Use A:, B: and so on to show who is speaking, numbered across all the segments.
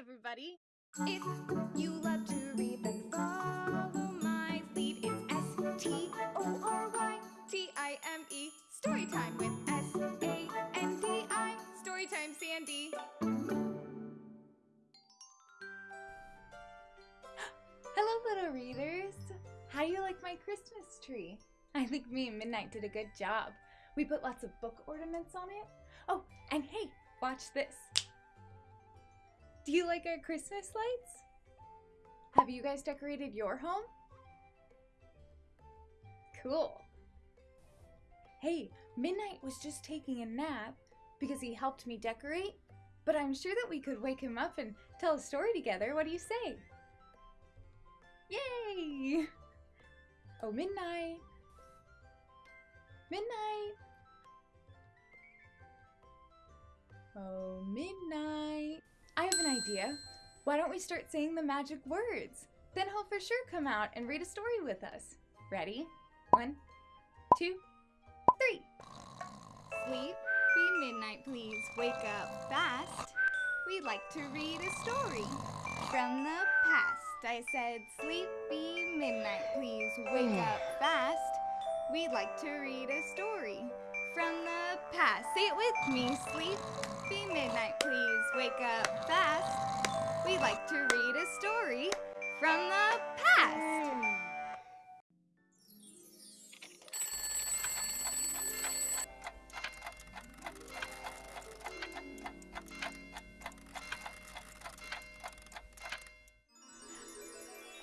A: everybody.
B: If you love to read, then follow my lead. It's S T O R Y T I M E. Story time with S A N D I. Story time, Sandi.
C: Hello, little readers. How do you like my Christmas tree? I think me and Midnight did a good job. We put lots of book ornaments on it. Oh, and hey, watch this. Do you like our Christmas lights? Have you guys decorated your home? Cool. Hey, Midnight was just taking a nap because he helped me decorate, but I'm sure that we could wake him up and tell a story together. What do you say? Yay! Oh, midnight. Midnight. Oh, midnight. I have an idea. Why don't we start saying the magic words? Then he'll for sure come out and read a story with us. Ready? One, two, three.
B: Sleep, be midnight, please. Wake up fast. We'd like to read a story from the past. I said, sleepy midnight, please. Wake hmm. up fast. We'd like to read a story from the past. Say it with me. Sleepy midnight, please. Wake up fast. We'd like to read a story from the past.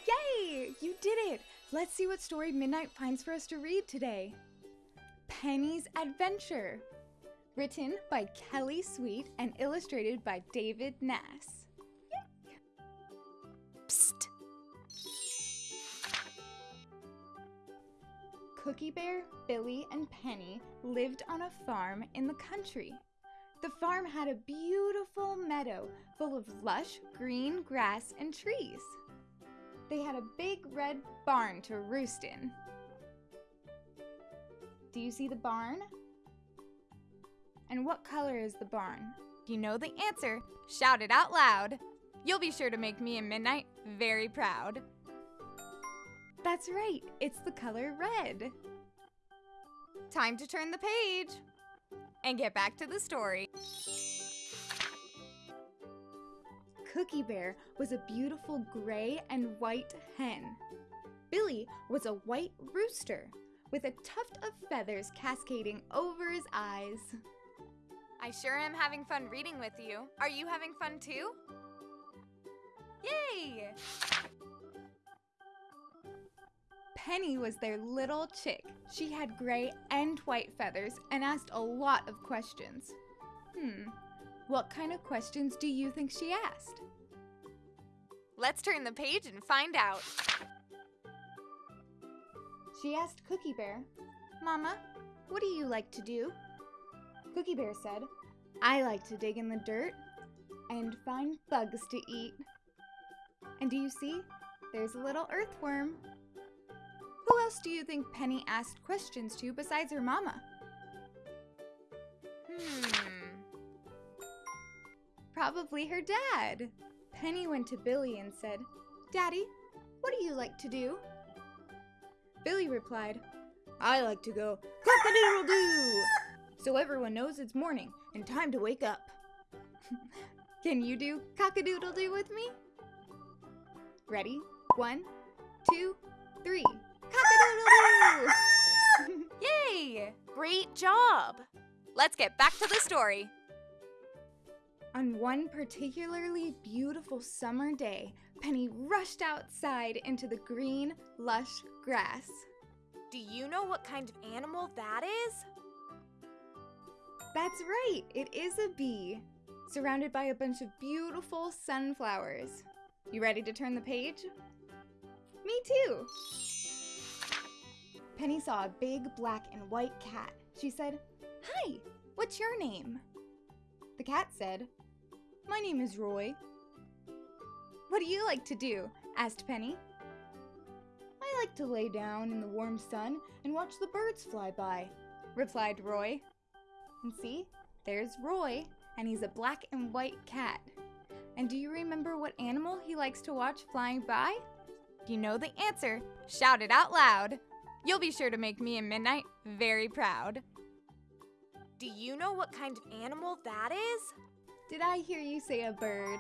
C: Yay! You did it! Let's see what story Midnight finds for us to read today. Penny's Adventure. Written by Kelly Sweet and illustrated by David Nass. Yay! Psst! Cookie Bear, Billy, and Penny lived on a farm in the country. The farm had a beautiful meadow full of lush green grass and trees. They had a big red barn to roost in. Do you see the barn? And what color is the barn?
B: You know the answer. Shout it out loud. You'll be sure to make me and Midnight very proud.
C: That's right, it's the color red.
B: Time to turn the page and get back to the story.
C: Cookie Bear was a beautiful gray and white hen. Billy was a white rooster with a tuft of feathers cascading over his eyes.
B: I sure am having fun reading with you. Are you having fun too? Yay!
C: Penny was their little chick. She had gray and white feathers and asked a lot of questions. Hmm, what kind of questions do you think she asked?
B: Let's turn the page and find out.
C: She asked Cookie Bear, Mama, what do you like to do? Cookie Bear said, I like to dig in the dirt and find bugs to eat. And do you see? There's a little earthworm. Who else do you think Penny asked questions to besides her mama?
B: Hmm.
C: Probably her dad. Penny went to Billy and said, Daddy, what do you like to do? Billy replied, I like to go cock-a-doodle-doo, so everyone knows it's morning and time to wake up. Can you do cock-a-doodle-doo with me? Ready? One, two, three. Cock-a-doodle-doo!
B: Yay! Great job! Let's get back to the story.
C: On one particularly beautiful summer day, Penny rushed outside into the green, lush grass.
B: Do you know what kind of animal that is?
C: That's right, it is a bee, surrounded by a bunch of beautiful sunflowers. You ready to turn the page? Me too! Penny saw a big black and white cat. She said, Hi, what's your name? The cat said, My name is Roy. What do you like to do? asked Penny. I like to lay down in the warm sun and watch the birds fly by, replied Roy. And see, there's Roy, and he's a black and white cat. And do you remember what animal he likes to watch flying by?
B: If you know the answer, shout it out loud. You'll be sure to make me and Midnight very proud.
A: Do you know what kind of animal that is?
C: Did I hear you say a bird?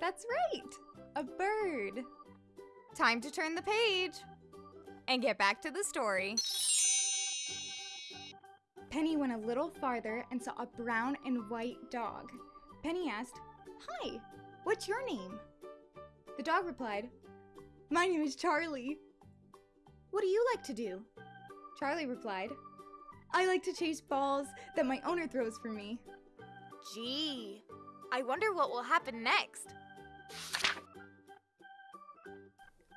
C: That's right, a bird.
B: Time to turn the page and get back to the story.
C: Penny went a little farther and saw a brown and white dog. Penny asked, Hi, what's your name? The dog replied, My name is Charlie. What do you like to do? Charlie replied, I like to chase balls that my owner throws for me.
A: Gee, I wonder what will happen next.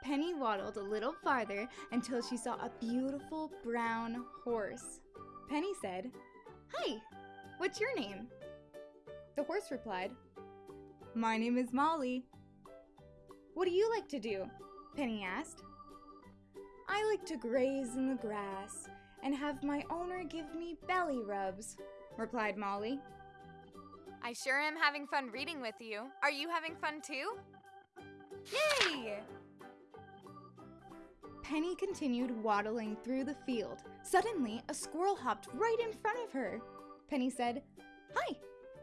C: Penny waddled a little farther until she saw a beautiful brown horse. Penny said, Hi, what's your name? The horse replied, My name is Molly. What do you like to do? Penny asked. I like to graze in the grass and have my owner give me belly rubs, replied Molly.
B: I sure am having fun reading with you. Are you having fun too? Yay!
C: Penny continued waddling through the field. Suddenly, a squirrel hopped right in front of her. Penny said, Hi,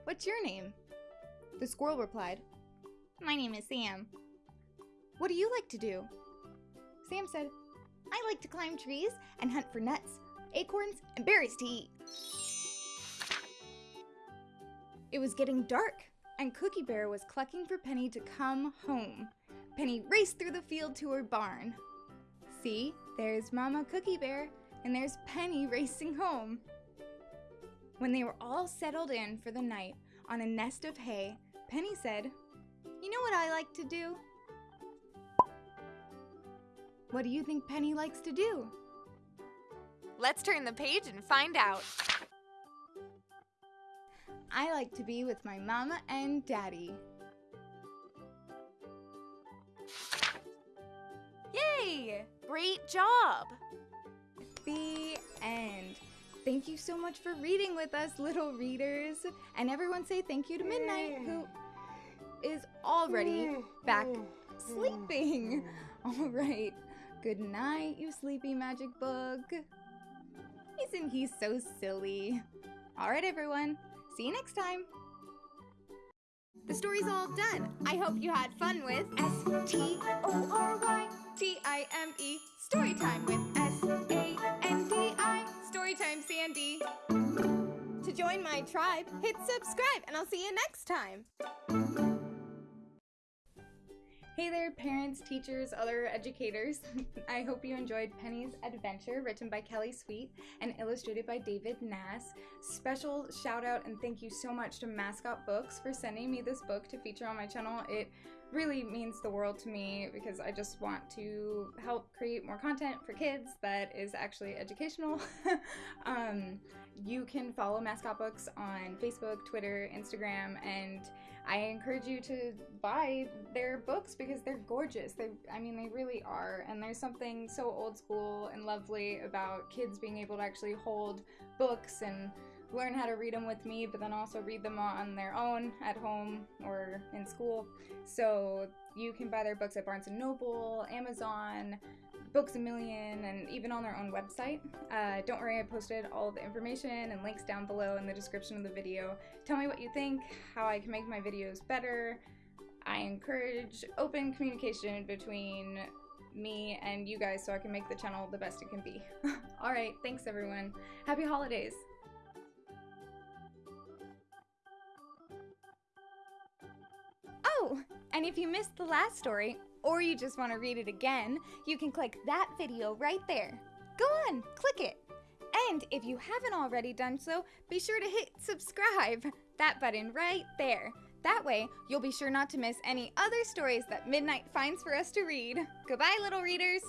C: what's your name? The squirrel replied, My name is Sam. What do you like to do? Sam said, I like to climb trees and hunt for nuts, acorns, and berries to eat. It was getting dark, and Cookie Bear was clucking for Penny to come home. Penny raced through the field to her barn. See, there's Mama Cookie Bear, and there's Penny racing home. When they were all settled in for the night on a nest of hay, Penny said, You know what I like to do? What do you think Penny likes to do?
B: Let's turn the page and find out.
C: I like to be with my mama and daddy.
B: Yay!
A: Great job!
C: The end. Thank you so much for reading with us, little readers. And everyone say thank you to Midnight, who is already mm. back mm. sleeping. Mm. All right. Good night, you sleepy magic book. Isn't he so silly? All right, everyone. See you next time.
B: The story's all done. I hope you had fun with S T O R Y T I M E story time with S A N D I Storytime Sandi. To join my tribe, hit subscribe and I'll see you next time.
C: Hey there, parents, teachers, other educators. I hope you enjoyed Penny's Adventure, written by Kelly Sweet and illustrated by David Nass. Special shout out and thank you so much to Mascot Books for sending me this book to feature on my channel. It really means the world to me because I just want to help create more content for kids that is actually educational. um, you can follow Mascot Books on Facebook, Twitter, Instagram, and I encourage you to buy their books because they're gorgeous. They, I mean, they really are. And there's something so old school and lovely about kids being able to actually hold books and learn how to read them with me, but then also read them on their own at home or in school. So you can buy their books at Barnes & Noble, Amazon, Books a Million, and even on their own website. Uh, don't worry, I posted all the information and links down below in the description of the video. Tell me what you think, how I can make my videos better. I encourage open communication between me and you guys so I can make the channel the best it can be. Alright, thanks everyone. Happy holidays!
B: Oh, and if you missed the last story, or you just want to read it again, you can click that video right there. Go on, click it. And if you haven't already done so, be sure to hit subscribe, that button right there. That way, you'll be sure not to miss any other stories that Midnight finds for us to read. Goodbye, little readers!